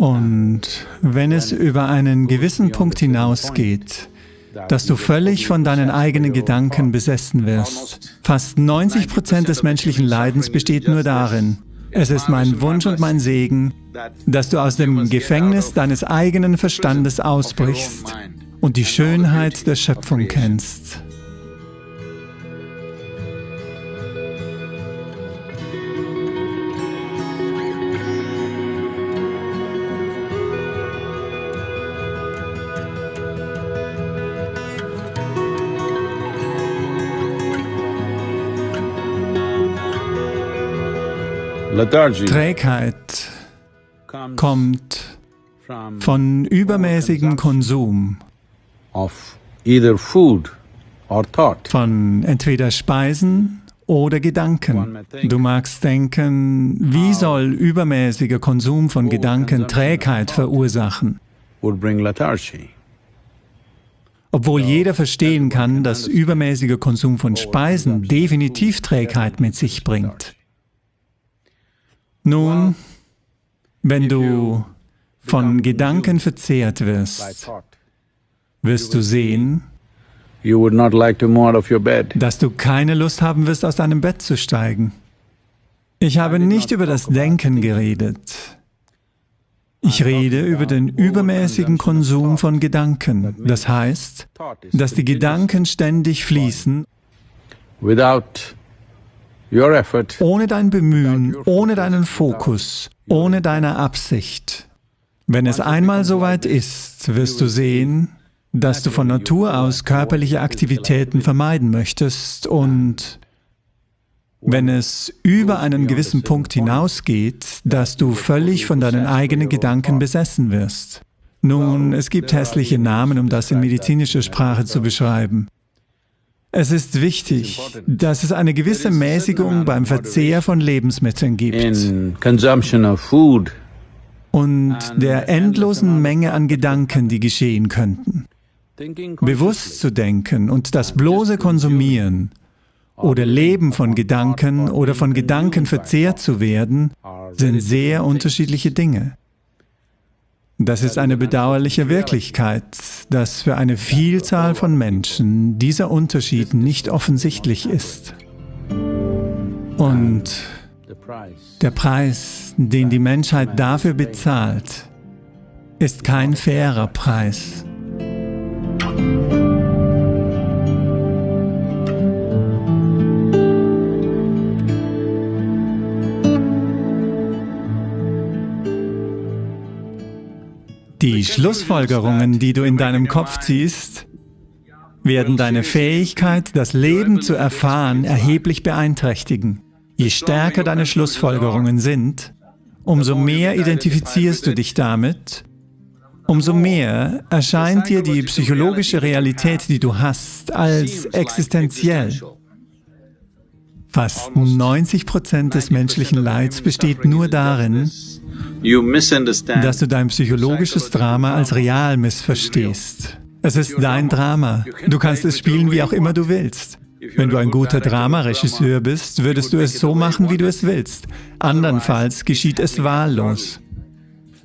Und wenn es über einen gewissen Punkt hinausgeht, dass du völlig von deinen eigenen Gedanken besessen wirst. Fast 90 Prozent des menschlichen Leidens besteht nur darin, es ist mein Wunsch und mein Segen, dass du aus dem Gefängnis deines eigenen Verstandes ausbrichst und die Schönheit der Schöpfung kennst. Trägheit kommt von übermäßigem Konsum von entweder Speisen oder Gedanken. Du magst denken, wie soll übermäßiger Konsum von Gedanken Trägheit verursachen? Obwohl jeder verstehen kann, dass übermäßiger Konsum von Speisen definitiv Trägheit mit sich bringt. Nun, wenn du von Gedanken verzehrt wirst, wirst du sehen, dass du keine Lust haben wirst, aus deinem Bett zu steigen. Ich habe nicht über das Denken geredet. Ich rede über den übermäßigen Konsum von Gedanken. Das heißt, dass die Gedanken ständig fließen ohne dein Bemühen, ohne deinen Fokus, ohne deine Absicht. Wenn es einmal soweit ist, wirst du sehen, dass du von Natur aus körperliche Aktivitäten vermeiden möchtest und wenn es über einen gewissen Punkt hinausgeht, dass du völlig von deinen eigenen Gedanken besessen wirst. Nun, es gibt hässliche Namen, um das in medizinischer Sprache zu beschreiben. Es ist wichtig, dass es eine gewisse Mäßigung beim Verzehr von Lebensmitteln gibt. und der endlosen Menge an Gedanken, die geschehen könnten. Bewusst zu denken und das bloße Konsumieren oder Leben von Gedanken oder von Gedanken verzehrt zu werden, sind sehr unterschiedliche Dinge. Das ist eine bedauerliche Wirklichkeit, dass für eine Vielzahl von Menschen dieser Unterschied nicht offensichtlich ist. Und der Preis, den die Menschheit dafür bezahlt, ist kein fairer Preis. Die Schlussfolgerungen, die du in deinem Kopf ziehst, werden deine Fähigkeit, das Leben zu erfahren, erheblich beeinträchtigen. Je stärker deine Schlussfolgerungen sind, umso mehr identifizierst du dich damit, umso mehr erscheint dir die psychologische Realität, die du hast, als existenziell. Fast 90 Prozent des menschlichen Leids besteht nur darin, dass du dein psychologisches Drama als real missverstehst. Es ist dein Drama. Du kannst es spielen, wie auch immer du willst. Wenn du ein guter Dramaregisseur bist, würdest du es so machen, wie du es willst. Andernfalls geschieht es wahllos.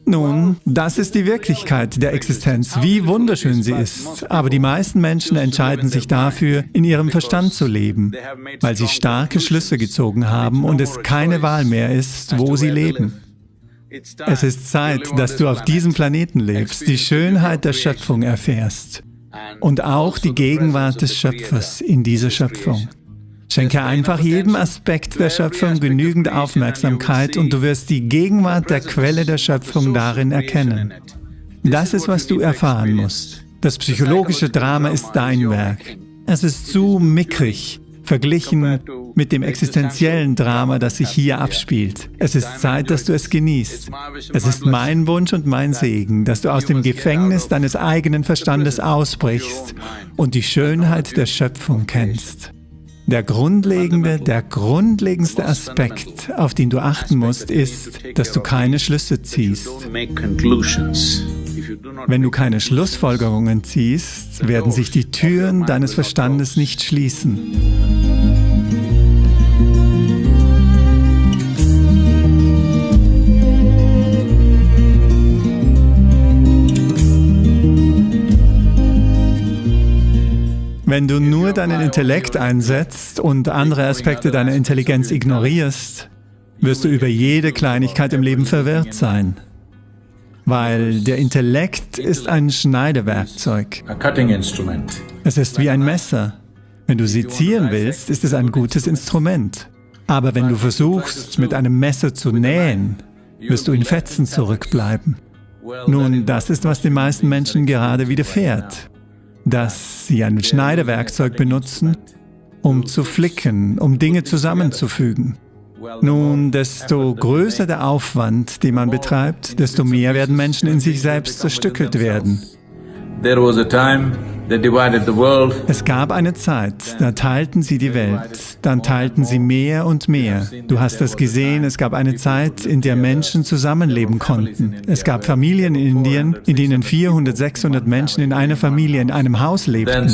Nun, das ist die Wirklichkeit der Existenz, wie wunderschön sie ist. Aber die meisten Menschen entscheiden sich dafür, in ihrem Verstand zu leben, weil sie starke Schlüsse gezogen haben und es keine Wahl mehr ist, wo sie leben. Es ist Zeit, dass du auf diesem Planeten lebst, die Schönheit der Schöpfung erfährst und auch die Gegenwart des Schöpfers in dieser Schöpfung. Schenke einfach jedem Aspekt der Schöpfung genügend Aufmerksamkeit und du wirst die Gegenwart der Quelle der Schöpfung darin erkennen. Das ist, was du erfahren musst. Das psychologische Drama ist dein Werk. Es ist zu mickrig, verglichen mit dem existenziellen Drama, das sich hier abspielt. Es ist Zeit, dass du es genießt. Es ist mein Wunsch und mein Segen, dass du aus dem Gefängnis deines eigenen Verstandes ausbrichst und die Schönheit der Schöpfung kennst. Der grundlegende, der grundlegendste Aspekt, auf den du achten musst, ist, dass du keine Schlüsse ziehst. Wenn du keine Schlussfolgerungen ziehst, werden sich die Türen deines Verstandes nicht schließen. Nur deinen Intellekt einsetzt und andere Aspekte deiner Intelligenz ignorierst, wirst du über jede Kleinigkeit im Leben verwirrt sein. Weil der Intellekt ist ein Schneidewerkzeug. Es ist wie ein Messer. Wenn du sezieren willst, ist es ein gutes Instrument. Aber wenn du versuchst, mit einem Messer zu nähen, wirst du in Fetzen zurückbleiben. Nun, das ist, was den meisten Menschen gerade widerfährt, dass sie ein Schneidewerkzeug benutzen, um zu flicken, um Dinge zusammenzufügen. Nun, desto größer der Aufwand, den man betreibt, desto mehr werden Menschen in sich selbst zerstückelt werden. Es gab eine Zeit, da teilten sie die Welt, dann teilten sie mehr und mehr. Du hast das gesehen, es gab eine Zeit, in der Menschen zusammenleben konnten. Es gab Familien in Indien, in denen 400, 600 Menschen in einer Familie in einem Haus lebten.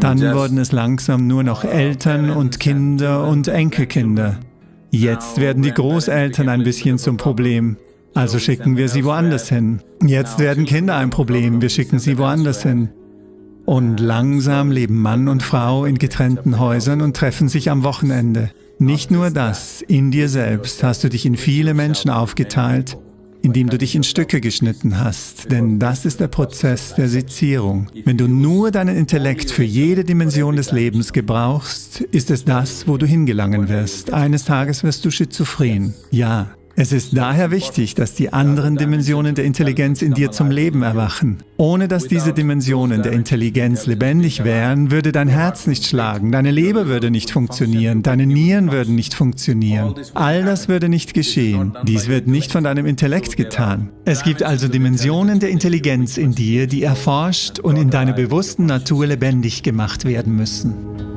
Dann wurden es langsam nur noch Eltern und Kinder und Enkelkinder. Jetzt werden die Großeltern ein bisschen zum Problem. Also schicken wir sie woanders hin. Jetzt werden Kinder ein Problem, wir schicken sie woanders hin. Und langsam leben Mann und Frau in getrennten Häusern und treffen sich am Wochenende. Nicht nur das, in dir selbst hast du dich in viele Menschen aufgeteilt, indem du dich in Stücke geschnitten hast, denn das ist der Prozess der Sezierung. Wenn du nur deinen Intellekt für jede Dimension des Lebens gebrauchst, ist es das, wo du hingelangen wirst. Eines Tages wirst du schizophren. Ja, es ist daher wichtig, dass die anderen Dimensionen der Intelligenz in dir zum Leben erwachen. Ohne dass diese Dimensionen der Intelligenz lebendig wären, würde dein Herz nicht schlagen, deine Leber würde nicht funktionieren, deine Nieren würden nicht funktionieren. All das würde nicht geschehen. Dies wird nicht von deinem Intellekt getan. Es gibt also Dimensionen der Intelligenz in dir, die erforscht und in deiner bewussten Natur lebendig gemacht werden müssen.